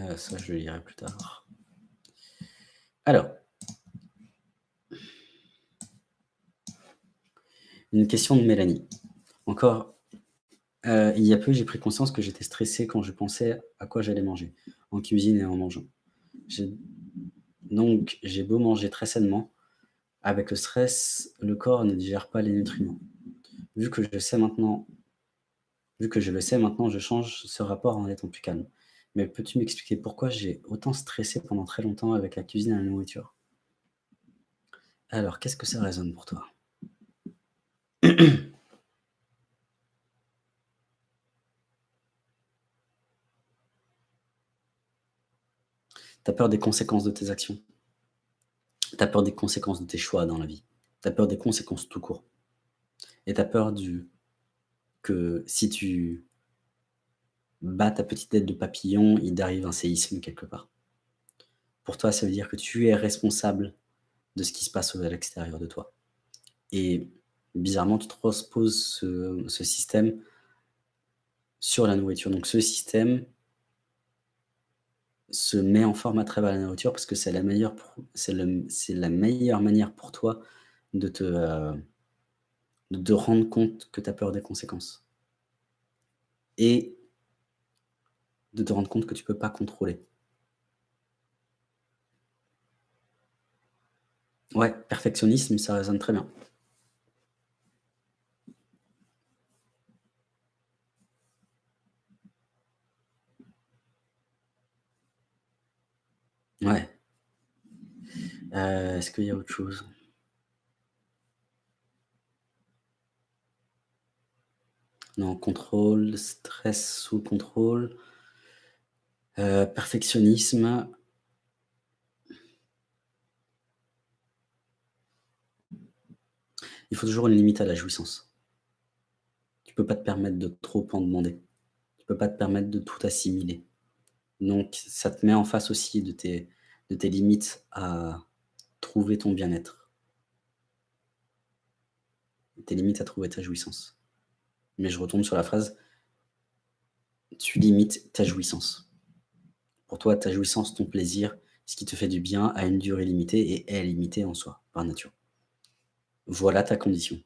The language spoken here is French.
Heu, ça, je le lirai plus tard. Alors une question de Mélanie. Encore, heu, il y a peu, j'ai pris conscience que j'étais stressé quand je pensais à quoi j'allais manger, en cuisine et en mangeant. Donc j'ai beau manger très sainement, avec le stress, le corps ne digère pas les nutriments. Vu que je sais maintenant vu que je le sais maintenant, je change ce rapport en étant plus calme. Mais peux-tu m'expliquer pourquoi j'ai autant stressé pendant très longtemps avec la cuisine et la nourriture? Alors, qu'est-ce que ça résonne pour toi? Tu as peur des conséquences de tes actions? Tu as peur des conséquences de tes choix dans la vie? Tu as peur des conséquences tout court? Et tu as peur du que si tu bats ta petite tête de papillon, il t'arrive un séisme quelque part. Pour toi, ça veut dire que tu es responsable de ce qui se passe à l'extérieur de toi. Et bizarrement, tu transposes ce ce système sur la nourriture. Donc ce système se met en forme à travers la nourriture parce que c'est la meilleure la meilleure manière pour toi de te, heu, de rendre compte que tu as peur des conséquences. Et de te rendre compte que tu peux pas contrôler. Ouais, perfectionnisme, ça résonne très bien. Ouais. Heu, est-ce qu'il y a autre chose? Non, contrôle, stress sous contrôle. Heu, perfectionnisme. Il faut toujours une limite à la jouissance. Tu peux pas te permettre de trop en demander. Tu peux pas te permettre de tout assimiler. Donc ça te met en face aussi de tes de tes limites à trouver ton bien-être. Tes limites à trouver ta jouissance. Mais je retombe sur la phrase tu limites ta jouissance. Pour toi, ta jouissance, ton plaisir, ce qui te fait du bien a une durée limitée et est limité en soi, par nature. Voilà ta condition.